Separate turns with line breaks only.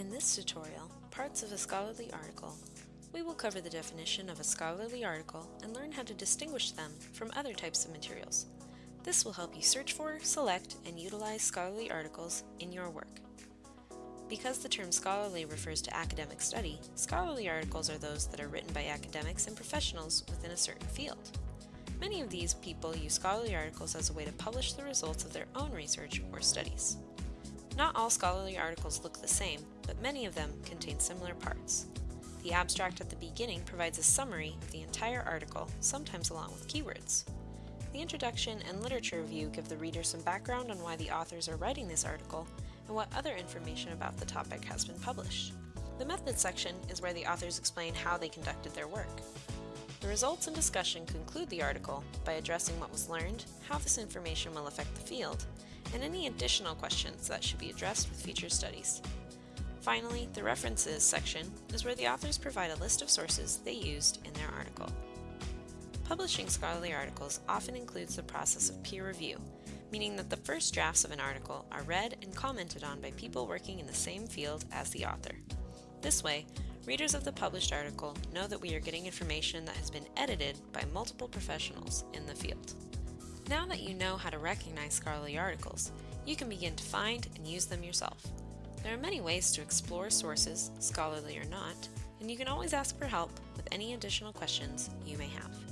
In this tutorial, Parts of a Scholarly Article, we will cover the definition of a scholarly article and learn how to distinguish them from other types of materials. This will help you search for, select, and utilize scholarly articles in your work. Because the term scholarly refers to academic study, scholarly articles are those that are written by academics and professionals within a certain field. Many of these people use scholarly articles as a way to publish the results of their own research or studies. Not all scholarly articles look the same, but many of them contain similar parts. The abstract at the beginning provides a summary of the entire article, sometimes along with keywords. The introduction and literature review give the reader some background on why the authors are writing this article and what other information about the topic has been published. The methods section is where the authors explain how they conducted their work. The results and discussion conclude the article by addressing what was learned, how this information will affect the field, and any additional questions that should be addressed with future studies. Finally, the References section is where the authors provide a list of sources they used in their article. Publishing scholarly articles often includes the process of peer review, meaning that the first drafts of an article are read and commented on by people working in the same field as the author. This way, readers of the published article know that we are getting information that has been edited by multiple professionals in the field. Now that you know how to recognize scholarly articles, you can begin to find and use them yourself. There are many ways to explore sources, scholarly or not, and you can always ask for help with any additional questions you may have.